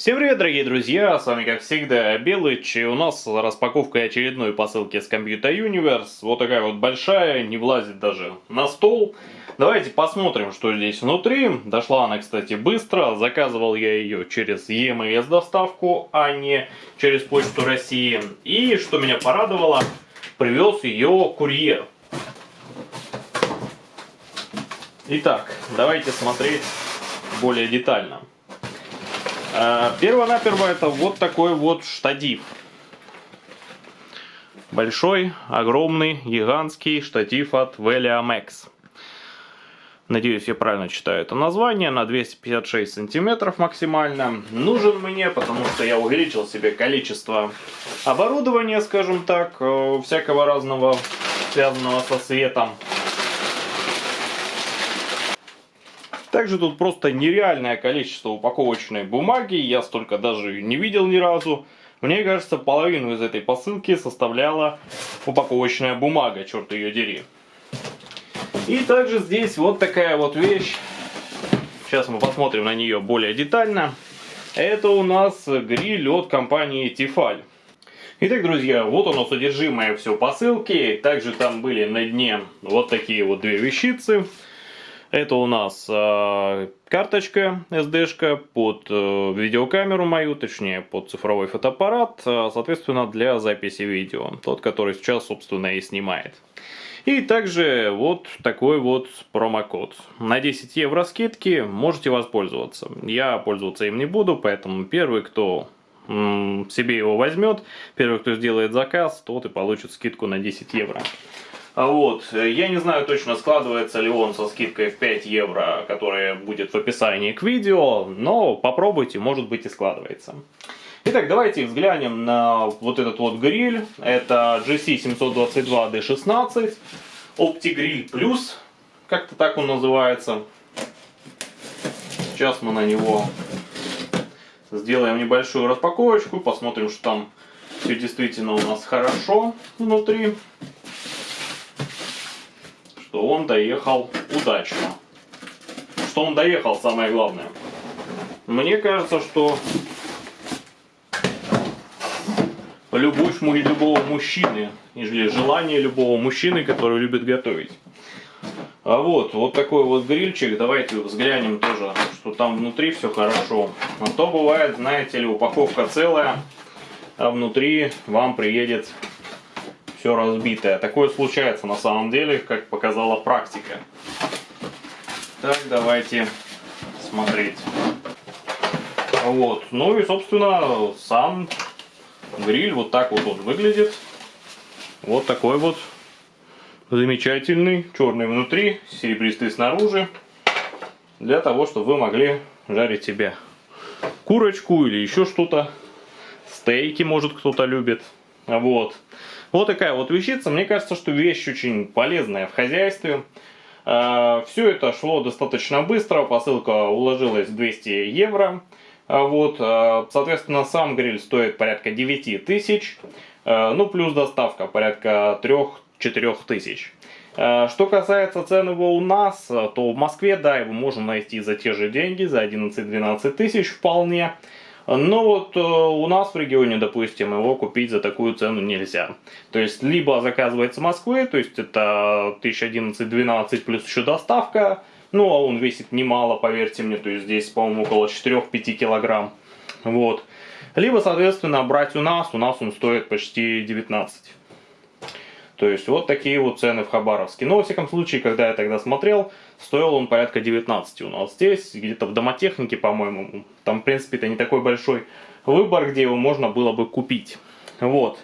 Всем привет, дорогие друзья, с вами как всегда Белыч, и у нас распаковка очередной посылки с Computer Universe, вот такая вот большая, не влазит даже на стол. Давайте посмотрим, что здесь внутри, дошла она, кстати, быстро, заказывал я ее через EMS доставку, а не через Почту России. И, что меня порадовало, привез ее курьер. Итак, давайте смотреть более детально. А, перво-наперво это вот такой вот штатив. Большой, огромный, гигантский штатив от Veliamex. Надеюсь, я правильно читаю это название. На 256 сантиметров максимально. Нужен мне, потому что я увеличил себе количество оборудования, скажем так, э, всякого разного, связанного со светом. Также тут просто нереальное количество упаковочной бумаги, я столько даже не видел ни разу. Мне кажется, половину из этой посылки составляла упаковочная бумага, черт ее дери. И также здесь вот такая вот вещь. Сейчас мы посмотрим на нее более детально. Это у нас гриль от компании Tefal. Итак, друзья, вот оно содержимое все посылки. Также там были на дне вот такие вот две вещицы. Это у нас э, карточка SD-шка под э, видеокамеру мою, точнее под цифровой фотоаппарат, э, соответственно для записи видео, тот, который сейчас, собственно, и снимает. И также вот такой вот промокод. На 10 евро скидки можете воспользоваться. Я пользоваться им не буду, поэтому первый, кто себе его возьмет, первый, кто сделает заказ, тот и получит скидку на 10 евро. А вот. Я не знаю точно, складывается ли он со скидкой в 5 евро, которая будет в описании к видео, но попробуйте, может быть и складывается. Итак, давайте взглянем на вот этот вот гриль. Это GC722D16 OptiGrill Plus, как-то так он называется. Сейчас мы на него сделаем небольшую распаковочку, посмотрим, что там все действительно у нас хорошо внутри что он доехал удачно. Что он доехал, самое главное. Мне кажется, что любовь любого мужчины, или желание любого мужчины, который любит готовить. А вот, вот такой вот грильчик. Давайте взглянем тоже, что там внутри все хорошо. А то бывает, знаете ли, упаковка целая, а внутри вам приедет все разбитое. Такое случается на самом деле, как показала практика. Так, давайте смотреть. Вот, ну и собственно сам гриль вот так вот он выглядит. Вот такой вот замечательный, черный внутри, серебристый снаружи. Для того, чтобы вы могли жарить себе курочку или еще что-то. Стейки, может, кто-то любит. Вот. Вот такая вот вещица. Мне кажется, что вещь очень полезная в хозяйстве. А, Все это шло достаточно быстро. Посылка уложилась в 200 евро. А, вот, а, соответственно, сам гриль стоит порядка 9 тысяч. Ну, плюс доставка порядка 3-4 тысяч. Что касается цен его у нас, то в Москве, да, его можно найти за те же деньги, за 11-12 тысяч вполне. Но вот э, у нас в регионе, допустим, его купить за такую цену нельзя. То есть, либо заказывать с Москвы, то есть это 1011-12 плюс еще доставка, ну, а он весит немало, поверьте мне, то есть здесь, по-моему, около 4-5 килограмм. Вот. Либо, соответственно, брать у нас, у нас он стоит почти 19. То есть вот такие вот цены в Хабаровске. Но во всяком случае, когда я тогда смотрел, стоил он порядка 19 у нас здесь, где-то в домотехнике, по-моему. Там, в принципе, это не такой большой выбор, где его можно было бы купить. Вот.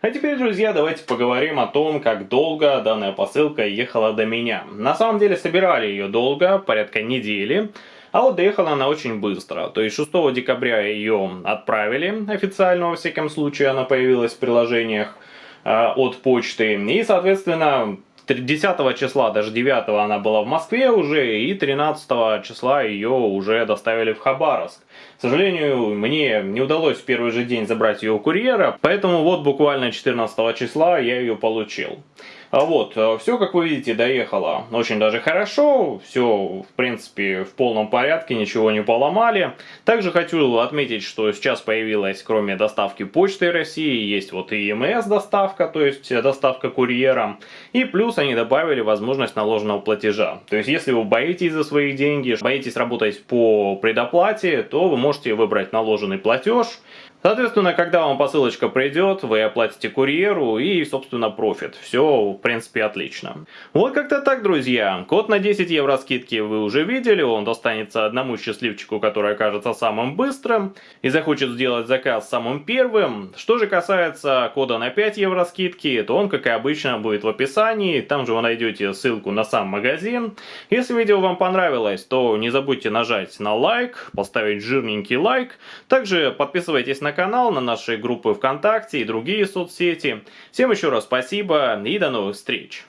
А теперь, друзья, давайте поговорим о том, как долго данная посылка ехала до меня. На самом деле, собирали ее долго, порядка недели. А вот доехала она очень быстро. То есть 6 декабря ее отправили официально, во всяком случае, она появилась в приложениях. Э, от почты. И, соответственно, 10 числа, даже 9 она была в Москве уже, и 13 числа ее уже доставили в Хабаровск. К сожалению, мне не удалось в первый же день забрать ее у курьера, поэтому вот буквально 14 числа я ее получил. А вот, э, все, как вы видите, доехало очень даже хорошо, все, в принципе, в полном порядке, ничего не поломали. Также хочу отметить, что сейчас появилась, кроме доставки почты России, есть вот и ЕМС доставка, то есть доставка курьером, и плюс они добавили возможность наложенного платежа. То есть, если вы боитесь за свои деньги, боитесь работать по предоплате, то вы можете выбрать наложенный платеж, Соответственно, когда вам посылочка придет, вы оплатите курьеру и, собственно, профит. Все, в принципе, отлично. Вот как-то так, друзья. Код на 10 евро скидки вы уже видели, он достанется одному счастливчику, который окажется самым быстрым и захочет сделать заказ самым первым. Что же касается кода на 5 евро скидки, то он, как и обычно, будет в описании. Там же вы найдете ссылку на сам магазин. Если видео вам понравилось, то не забудьте нажать на лайк, поставить жирненький лайк. Также подписывайтесь на канал, на наши группы ВКонтакте и другие соцсети. Всем еще раз спасибо и до новых встреч!